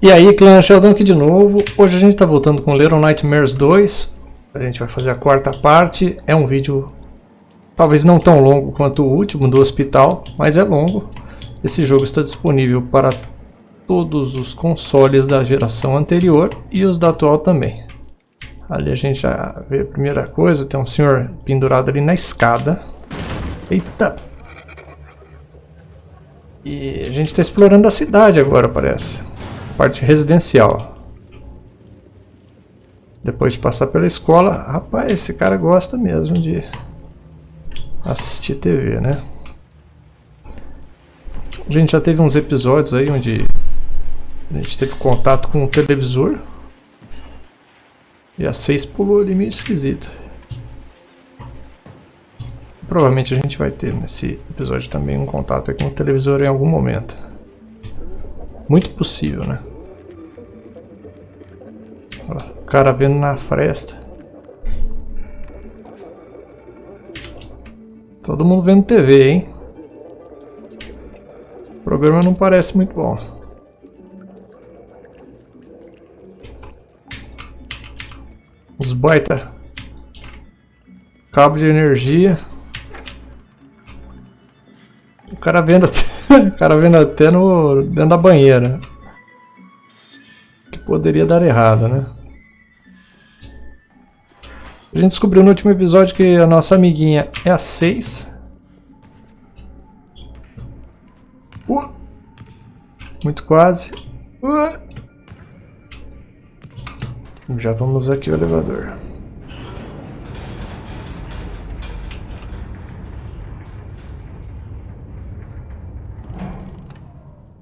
E aí, clã Sheldon aqui de novo. Hoje a gente está voltando com Little Nightmares 2. A gente vai fazer a quarta parte. É um vídeo talvez não tão longo quanto o último do hospital, mas é longo. Esse jogo está disponível para todos os consoles da geração anterior e os da atual também. Ali a gente já vê a primeira coisa, tem um senhor pendurado ali na escada. Eita! E a gente está explorando a cidade agora, parece parte residencial. Depois de passar pela escola, rapaz, esse cara gosta mesmo de assistir TV, né? A gente já teve uns episódios aí onde a gente teve contato com o televisor e a 6 pulou ali meio esquisito. Provavelmente a gente vai ter nesse episódio também um contato com o televisor em algum momento. Muito possível, né? Cara vendo na fresta. Todo mundo vendo TV, hein? O programa não parece muito bom. Os baita cabo de energia. O cara vendo o cara vendo até no, dentro da banheira. Que poderia dar errado, né? A gente descobriu no último episódio que a nossa amiguinha é a 6. Uh, muito quase. Uh. Já vamos aqui o elevador.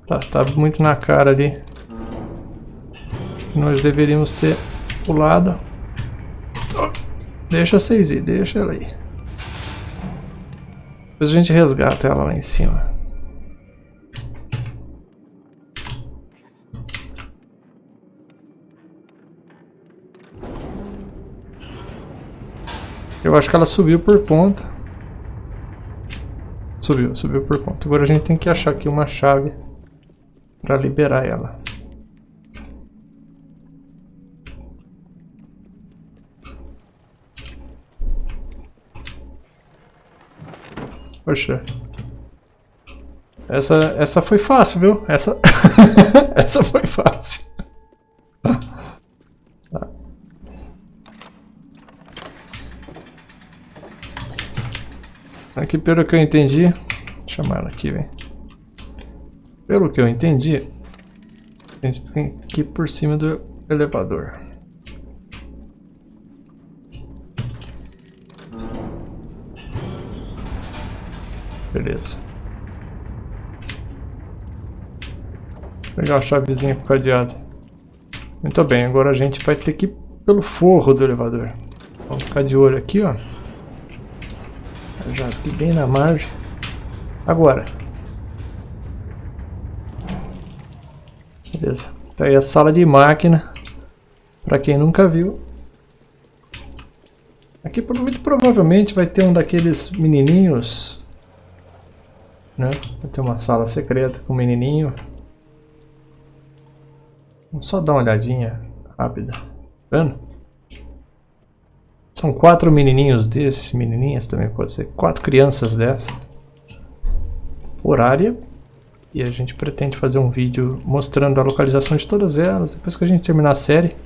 Tá, tá muito na cara ali. Nós deveríamos ter pulado. Deixa vocês ir, deixa ela aí. Depois a gente resgata ela lá em cima. Eu acho que ela subiu por ponta. Subiu, subiu por ponta. Agora a gente tem que achar aqui uma chave para liberar ela. Poxa. Essa, essa foi fácil, viu? Essa, essa foi fácil. Tá. Aqui, pelo que eu entendi... Vou chamar ela aqui, vem. Pelo que eu entendi, a gente tem que ir por cima do elevador. Beleza. Pegar a chavezinha com o cadeado. Muito bem, agora a gente vai ter que ir pelo forro do elevador. Vamos ficar de olho aqui, ó. Já aqui bem na margem. Agora. Beleza. Tá aí a sala de máquina. Pra quem nunca viu. Aqui muito provavelmente vai ter um daqueles menininhos. Né? Ter uma sala secreta com um menininho. Vamos só dar uma olhadinha rápida. Tá vendo? São quatro menininhos desses, menininhas também pode ser. Quatro crianças dessas. Por área e a gente pretende fazer um vídeo mostrando a localização de todas elas depois que a gente terminar a série,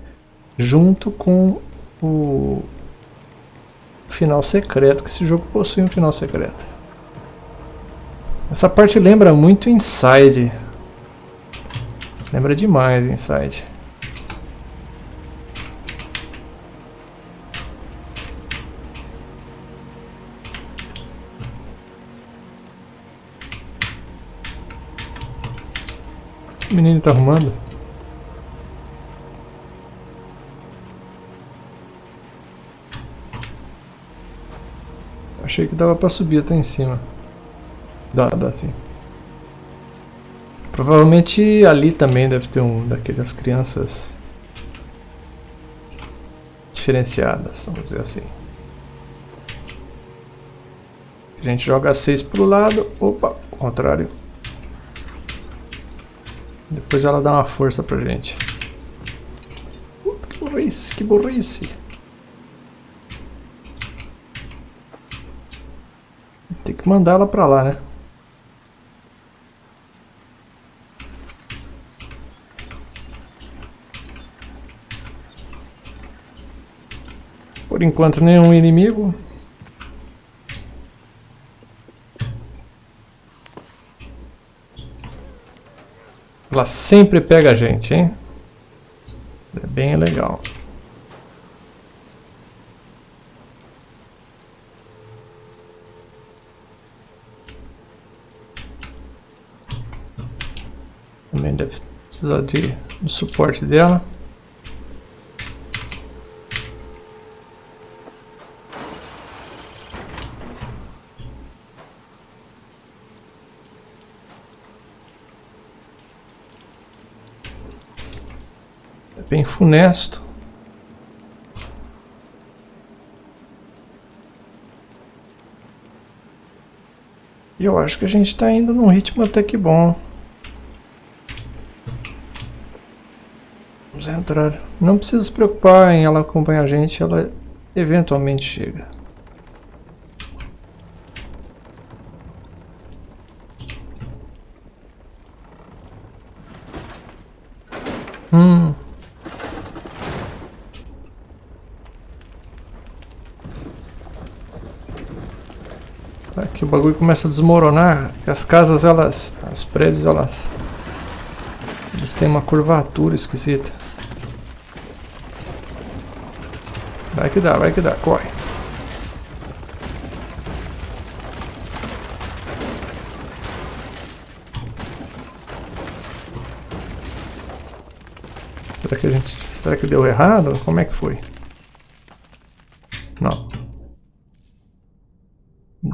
junto com o final secreto, que esse jogo possui um final secreto. Essa parte lembra muito Inside. Lembra demais Inside. o menino tá arrumando? Achei que dava pra subir até em cima. Dá, dá sim. Provavelmente ali também deve ter um daquelas crianças diferenciadas, vamos dizer assim. A gente joga 6 pro lado, opa, contrário. Depois ela dá uma força pra gente. Puta, que burrice, que burrice. Tem que mandar ela pra lá, né? Por enquanto nenhum inimigo. Ela sempre pega a gente, hein? É bem legal. Também deve precisar de, do suporte dela. bem funesto. E eu acho que a gente está indo num ritmo até que bom. Vamos entrar. Não precisa se preocupar em ela acompanhar a gente, ela eventualmente chega. Hum. Aqui o bagulho começa a desmoronar. As casas, elas... As prédios, elas... Eles têm uma curvatura esquisita. Vai que dá, vai que dá. Corre. Será que a gente... Será que deu errado? Como é que foi?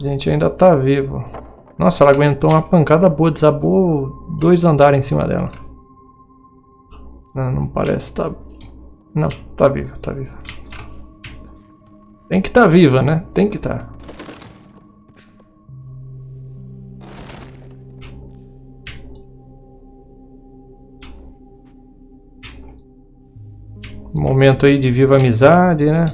Gente ainda tá vivo. Nossa, ela aguentou uma pancada boa, desabou dois andares em cima dela. Não, não parece, tá... Não, tá viva, tá viva. Tem que tá viva, né? Tem que tá. Momento aí de viva amizade, né?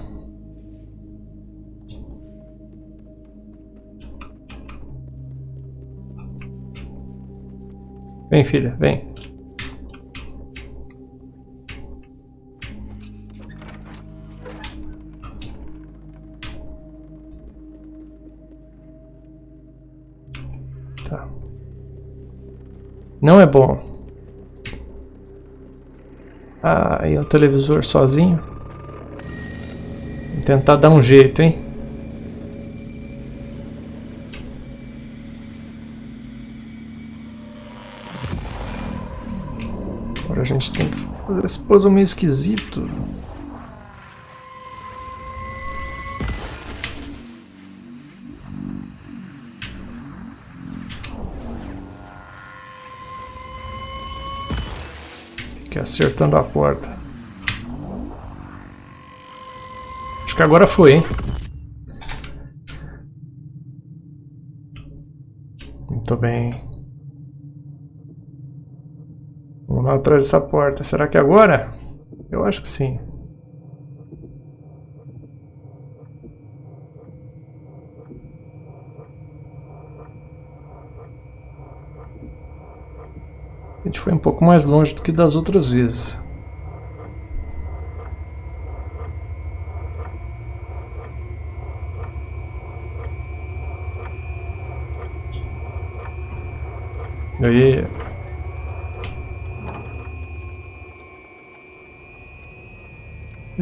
Vem, filha, vem. Tá. Não é bom. Ah, e o televisor sozinho. Vou tentar dar um jeito, hein? a gente tem que fazer esse puzzle meio esquisito. Fiquei acertando a porta. Acho que agora foi, hein? Muito bem. Vamos lá atrás dessa porta. Será que é agora? Eu acho que sim. A gente foi um pouco mais longe do que das outras vezes. Aí,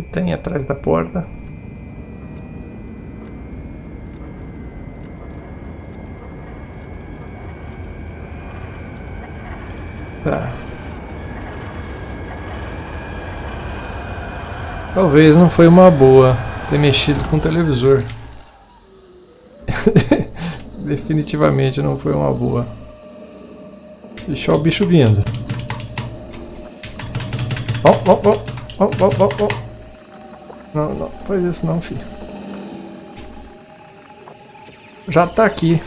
que tem atrás da porta. Tá. Talvez não foi uma boa ter mexido com o televisor. Definitivamente não foi uma boa. Deixar o bicho vindo. Ó, ó, ó, ó, ó, ó. Não, não, faz isso não, filho. Já tá aqui.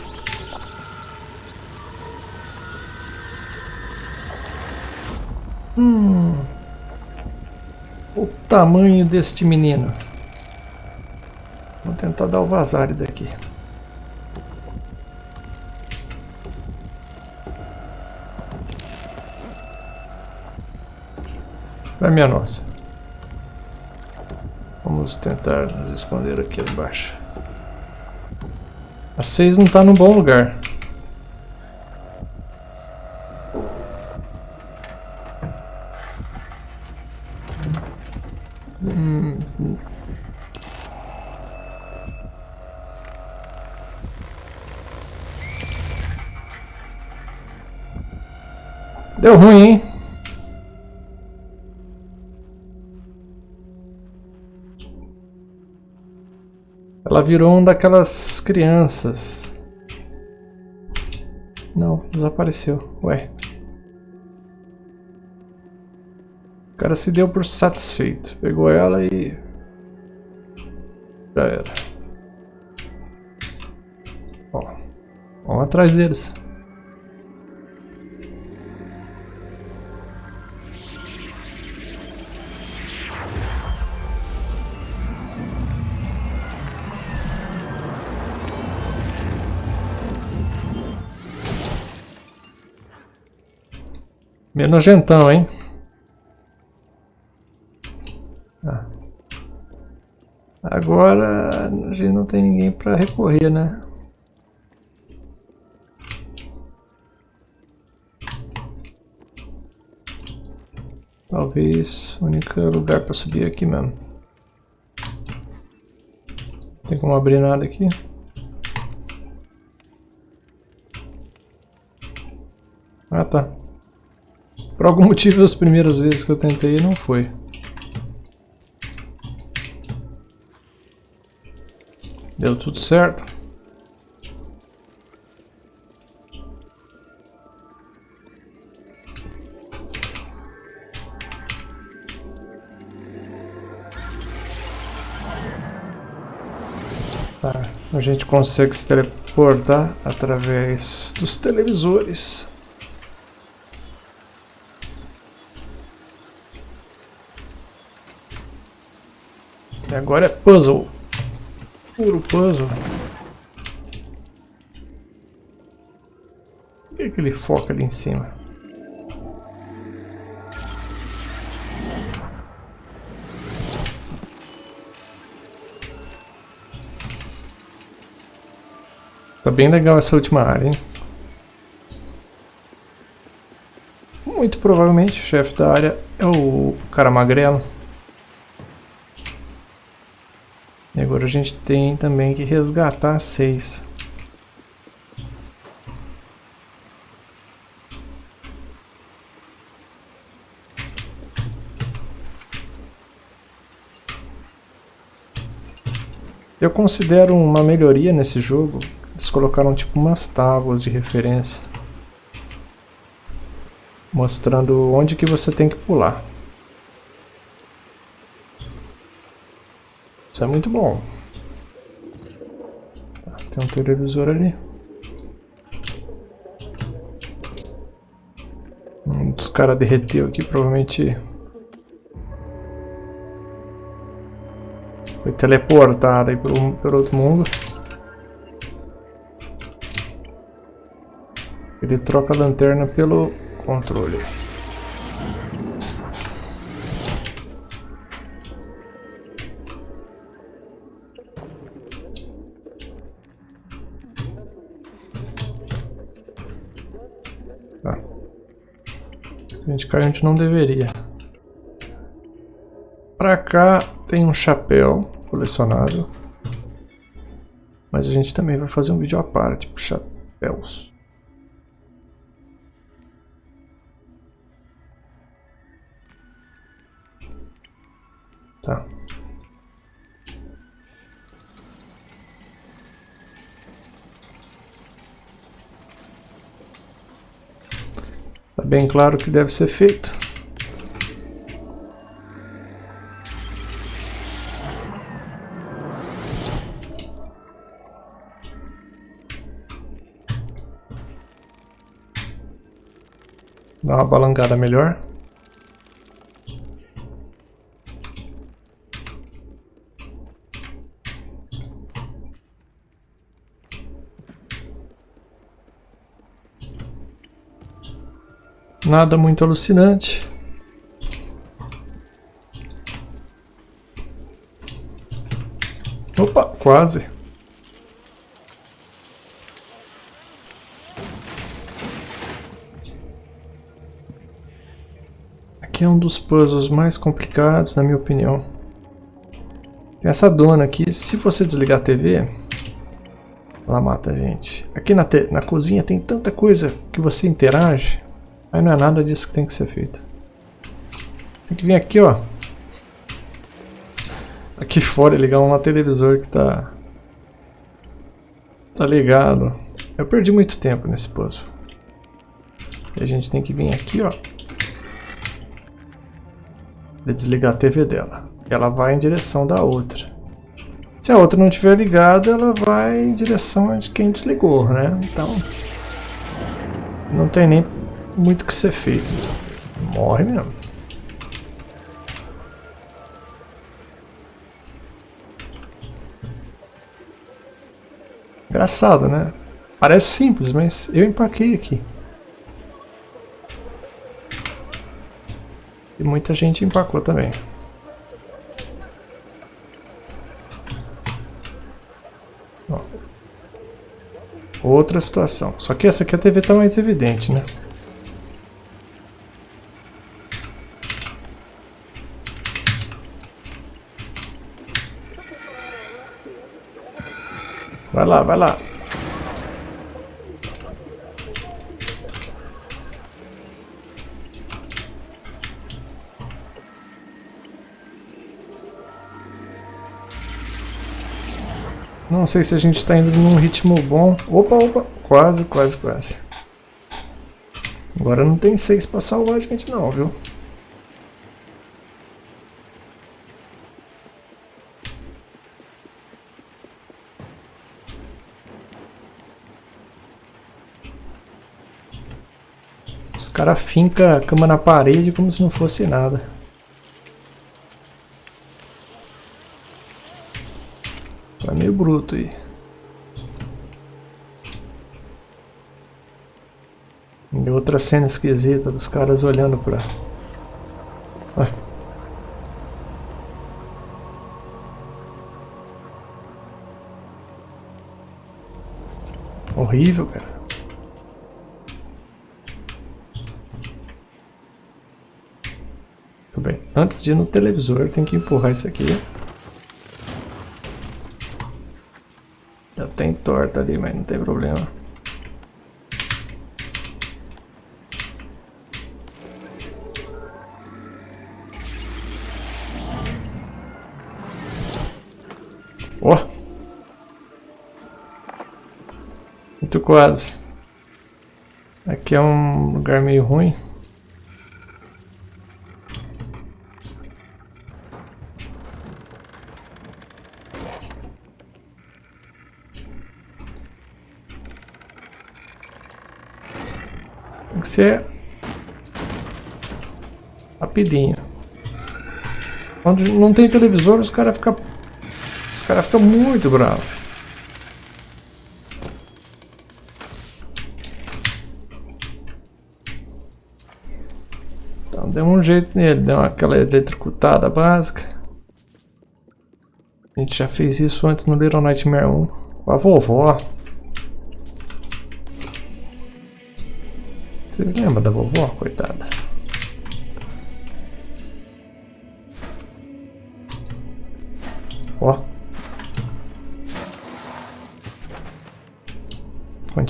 Hum. O tamanho deste menino. Vou tentar dar o vazar daqui. Vai minha nossa. Vamos tentar nos esconder aqui embaixo. A 6 não está num bom lugar. Deu ruim, hein? Virou uma daquelas crianças. Não, desapareceu. Ué. O cara se deu por satisfeito. Pegou ela e... Já era. Ó, vamos atrás deles. Meio nojentão, hein? Ah. Agora a gente não tem ninguém para recorrer, né? Talvez o único lugar para subir é aqui mesmo. Tem como abrir nada aqui? Ah tá. Por algum motivo as primeiras vezes que eu tentei não foi. Deu tudo certo. Tá, a gente consegue se teleportar através dos televisores. E agora é puzzle. Puro puzzle. Por que, que ele foca ali em cima? Tá bem legal essa última área, hein? Muito provavelmente o chefe da área é o cara magrelo. E agora a gente tem também que resgatar seis. Eu considero uma melhoria nesse jogo, eles colocaram tipo umas tábuas de referência mostrando onde que você tem que pular. Isso é muito bom. Tem um televisor ali. Um dos caras derreteu aqui, provavelmente foi teleportado aí pelo, pelo outro mundo. Ele troca a lanterna pelo controle. Não deveria. Pra cá tem um chapéu colecionável. Mas a gente também vai fazer um vídeo à parte pro chapéus. Bem claro que deve ser feito. Dá uma balangada melhor. Nada muito alucinante. Opa, quase. Aqui é um dos puzzles mais complicados, na minha opinião. Essa dona aqui, se você desligar a TV, ela mata a gente. Aqui na, na cozinha tem tanta coisa que você interage, aí não é nada disso que tem que ser feito. Tem que vir aqui, ó. Aqui fora e ligar um televisor que tá... Tá ligado. Eu perdi muito tempo nesse puzzle. E a gente tem que vir aqui, ó de desligar a TV dela. Ela vai em direção da outra. Se a outra não estiver ligada, ela vai em direção de quem desligou, né? Então, não tem nem muito o que ser feito. Morre mesmo. Engraçado, né? Parece simples, mas eu empaquei aqui. E muita gente empacou também. Outra situação. Só que essa aqui a TV está mais evidente, né? Vai lá, vai lá. Não sei se a gente está indo num ritmo bom. Opa, opa, quase, quase, quase. Agora não tem seis para salvar a gente não, viu? Os caras fincam a cama na parede como se não fosse nada. meio bruto aí. E outra cena esquisita dos caras olhando pra... Ah. Horrível, cara. Tudo bem. Antes de ir no televisor, tem que empurrar isso aqui. tem torta ali, mas não tem problema. Ó! Oh. Muito quase. Aqui é um lugar meio ruim. que ser rapidinho. Quando não tem televisor, os caras ficam os caras ficam muito bravos. Então deu um jeito nele, deu aquela eletrocutada básica. A gente já fez isso antes no Little Nightmare 1 com a vovó. Vocês lembram da vovó, coitada?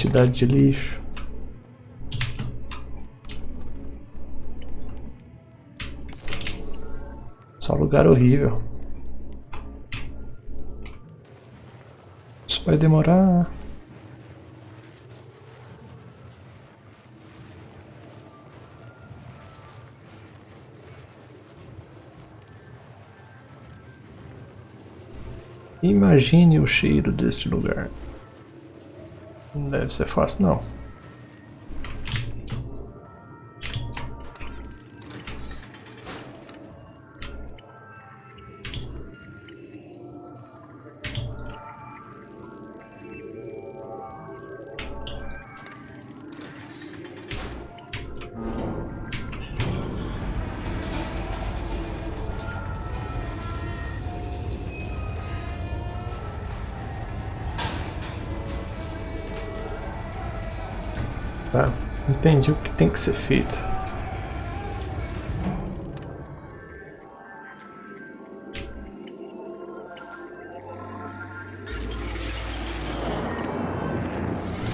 Quantidade de lixo. Só lugar horrível. Isso vai demorar. Imagine o cheiro deste lugar. Deve ser fácil não. Tá, entendi o que tem que ser feito.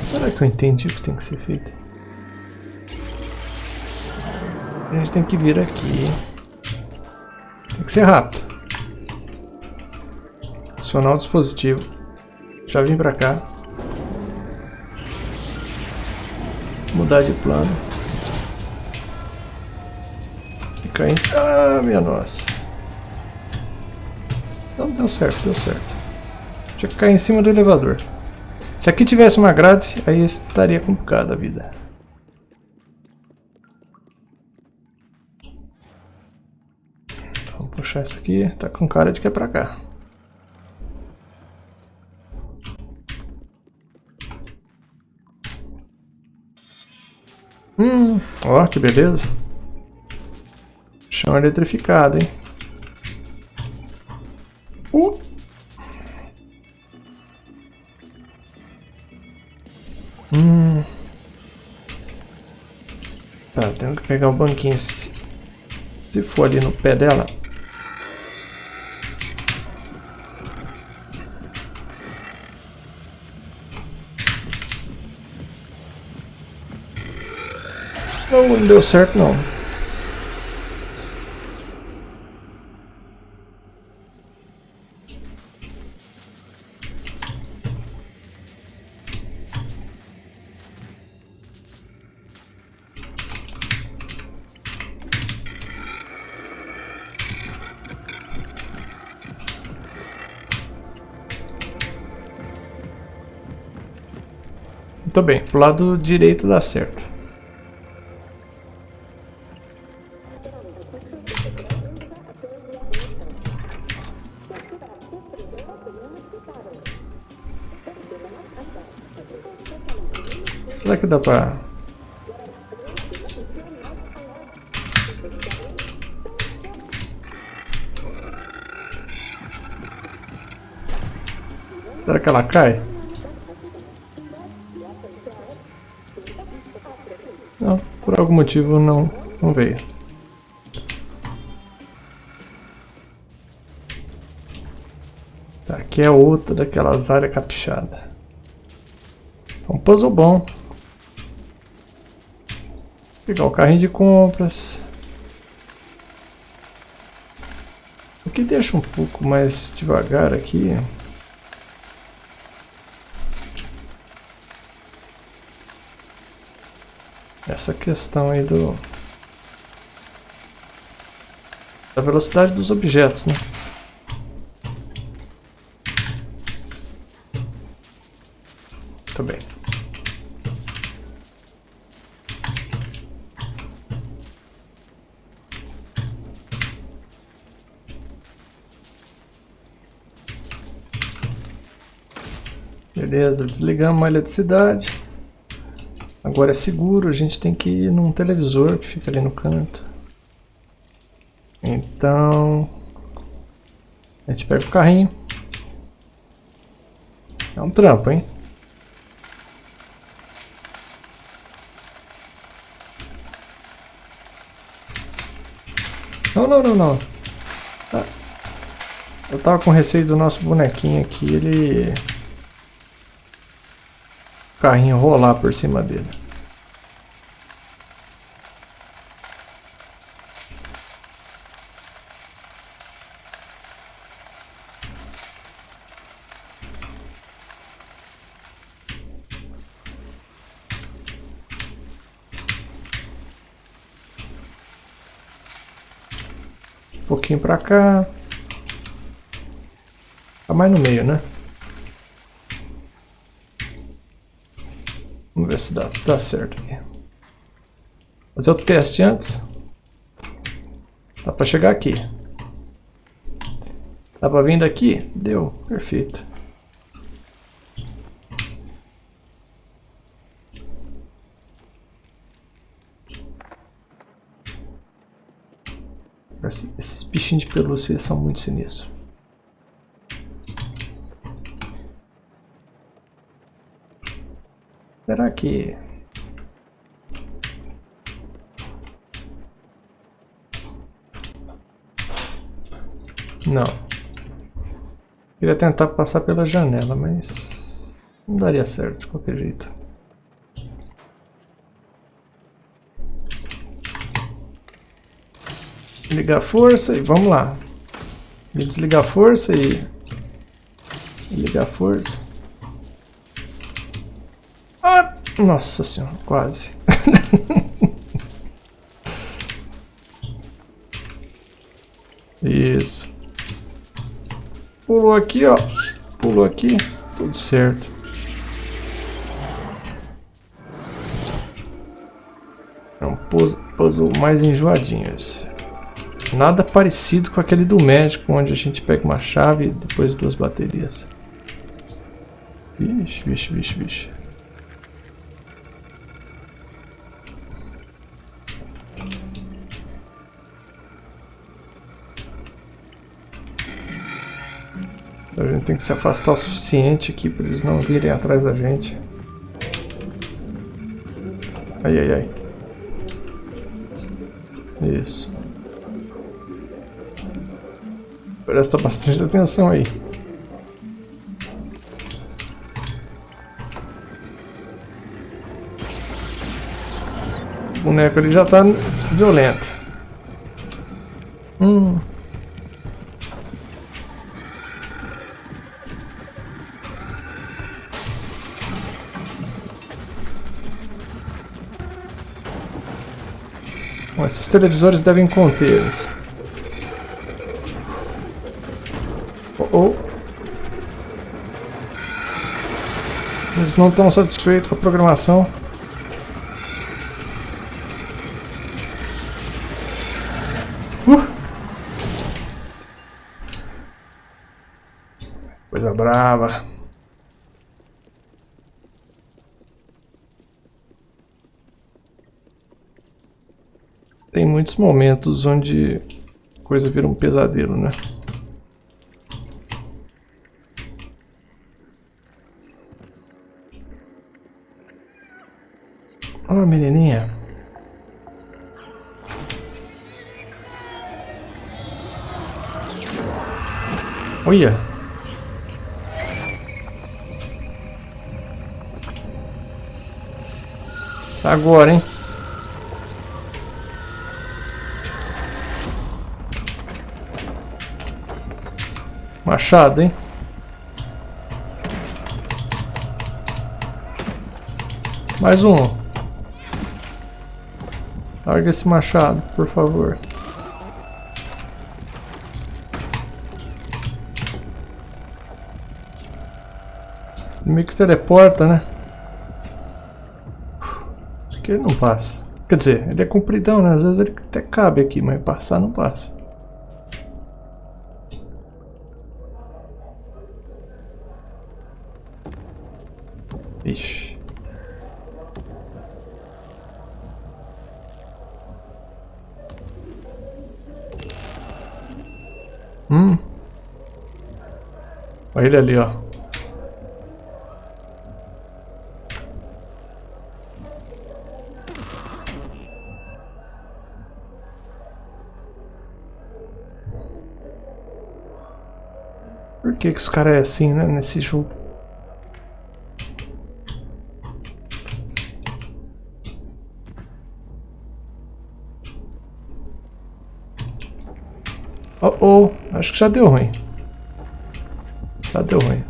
Será que eu entendi o que tem que ser feito? A gente tem que vir aqui. Tem que ser rápido. Acionar o dispositivo. Já vim pra cá. Mudar de plano. Cair em. Ah, minha nossa. Não deu certo, deu certo. Tinha que cair em cima do elevador. Se aqui tivesse uma grade, aí estaria complicada a vida. Vamos puxar isso aqui. Tá com cara de que é pra cá. Hum, ó que beleza. Chão eletrificado, hein? Uh! Hum. Tá, tenho que pegar o banquinho. Se, se for ali no pé dela. Não, não deu certo não. Muito bem, pro lado direito dá certo. Será que dá pra... Será que ela cai? Não, por algum motivo não, não veio. Tá, aqui é outra daquelas áreas caprichadas. É um puzzle bom. Pegar o carrinho de compras. O que deixa um pouco mais devagar aqui essa questão aí do da velocidade dos objetos, né? Beleza, desligamos a eletricidade. Agora é seguro, a gente tem que ir num televisor que fica ali no canto. Então... A gente pega o carrinho. É um trampo, hein? Não, não, não, não. Ah, eu tava com receio do nosso bonequinho aqui, ele... Carrinho rolar por cima dele. pouquinho pra cá. Tá mais no meio, né? Vamos ver se dá, dá certo aqui. Fazer o teste antes. Dá pra chegar aqui. Dá pra vir daqui? Deu, perfeito. Esses bichinhos de pelúcia são muito sinistros. Será que... Não. Queria tentar passar pela janela, mas... Não daria certo de qualquer jeito. Ligar a força e vamos lá. Desligar a força e... Ligar a força. Nossa senhora, quase. Isso. Pulou aqui, ó. Pulou aqui. Tudo certo. É um puzzle mais enjoadinho esse. Nada parecido com aquele do médico, onde a gente pega uma chave e depois duas baterias. Vixe, vixe, vixe, vixe. Gente tem que se afastar o suficiente aqui para eles não virem atrás da gente. Ai, ai, ai. Isso. Presta bastante atenção aí. O boneco ali já está violento. Hum. Bom, esses televisores devem contê-los. Oh, oh. Eles não estão satisfeitos com a programação. Uh. Coisa brava. tem muitos momentos onde a coisa vira um pesadelo, né? Ó, oh, menininha. Olha. Agora, hein? Machado, hein? Mais um. Larga esse machado, por favor. Meio que teleporta, né? Aqui ele não passa. Quer dizer, ele é compridão, né? Às vezes ele até cabe aqui, mas passar não passa. Ele ali, ó. Por que que os caras é assim, né, nesse jogo? Oh, oh, acho que já deu ruim. Deu ruim.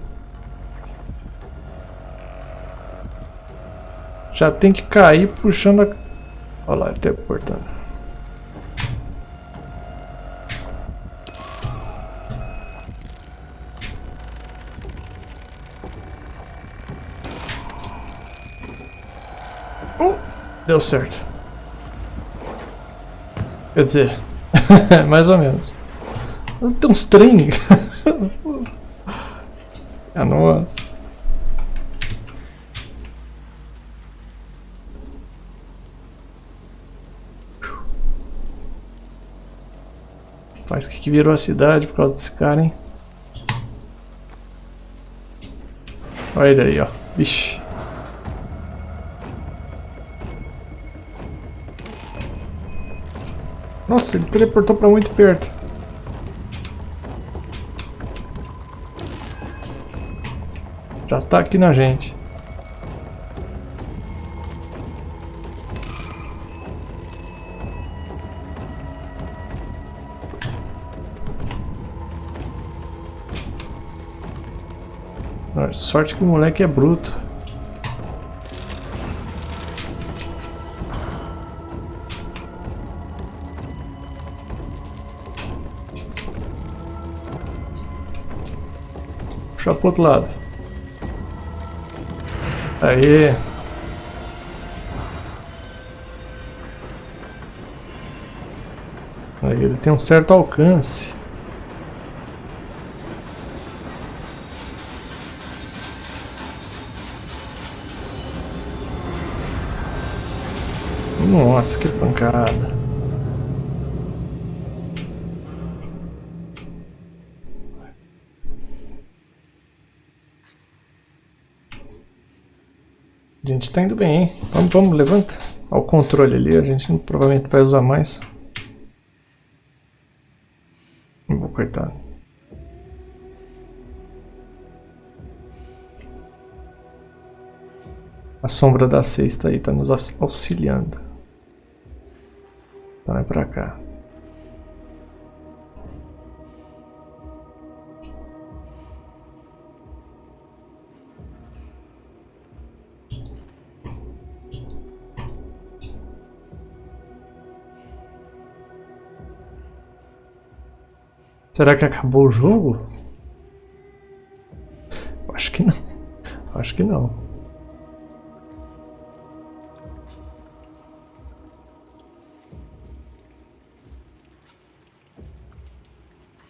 Já tem que cair puxando a... Olha lá, ele teleportando. Uh, deu certo. Quer dizer, mais ou menos. Tem uns trem. nossa. Faz que virou a cidade por causa desse cara, hein? Olha ele aí, ó. Vixe. Nossa, ele teleportou pra muito perto. Já tá na gente. Sorte que o moleque é bruto. Puxar pro outro lado. Aí. Aí ele tem um certo alcance. Nossa, que pancada. Gente tá indo bem, hein? Vamos, vamos, levanta. Olha o controle ali, a gente provavelmente vai usar mais. Vou cortar. A sombra da sexta aí está nos auxiliando. Vai pra cá. Será que acabou o jogo? Acho que não. Acho que não.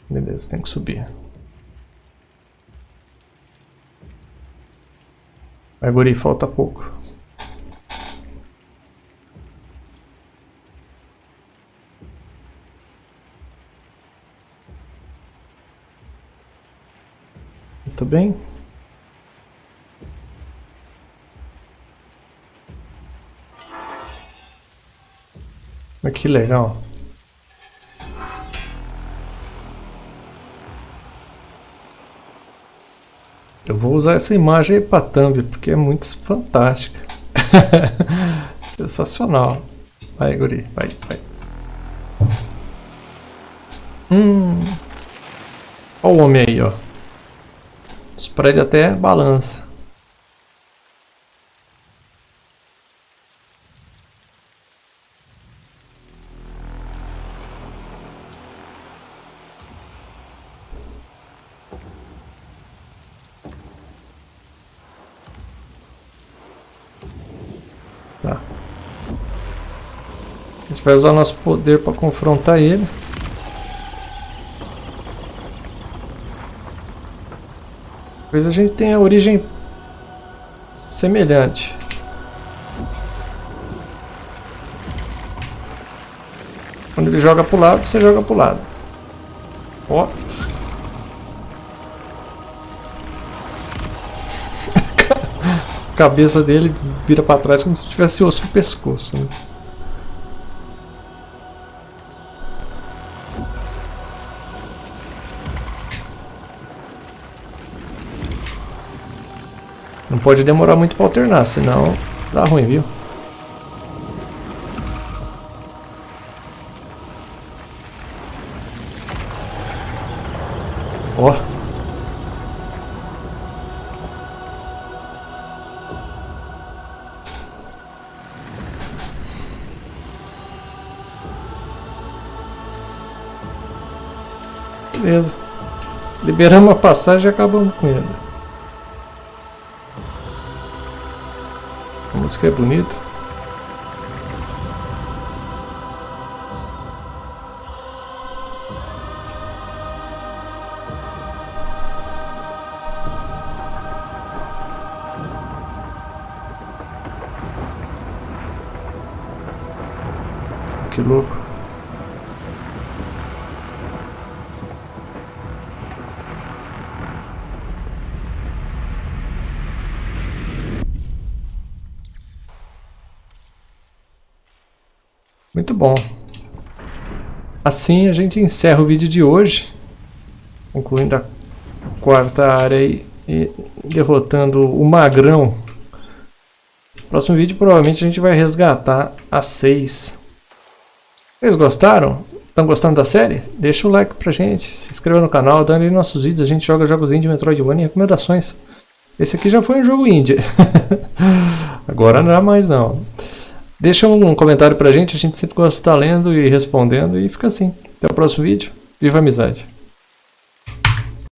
Beleza, tem que subir. Guri, falta pouco. Muito bem. Mas que legal. Eu vou usar essa imagem aí pra thumb, porque é muito fantástica. Sensacional. Vai, guri, vai, vai. Hum. Olha o homem aí, ó. Os prédios até balança. gente vai usar nosso poder para confrontar ele. Talvez a gente tenha origem semelhante. Quando ele joga para o lado, você joga para o lado. Ó. A cabeça dele vira para trás como se tivesse osso no pescoço. Né? Pode demorar muito para alternar, senão dá ruim, viu? Ó. Beleza. Liberamos a passagem e acabamos com ele. Música é bonita. Que louco. Muito bom. Assim a gente encerra o vídeo de hoje, concluindo a quarta área e derrotando o Magrão. Próximo vídeo provavelmente a gente vai resgatar a 6. Vocês gostaram? Estão gostando da série? Deixa o like pra gente, se inscreva no canal, dando aí nossos vídeos, a gente joga jogos indie, Metroidvania e recomendações. Esse aqui já foi um jogo indie. Agora não é mais não. Deixa um comentário pra gente, a gente sempre gosta de estar lendo e respondendo e fica assim. Até o próximo vídeo. Viva a amizade!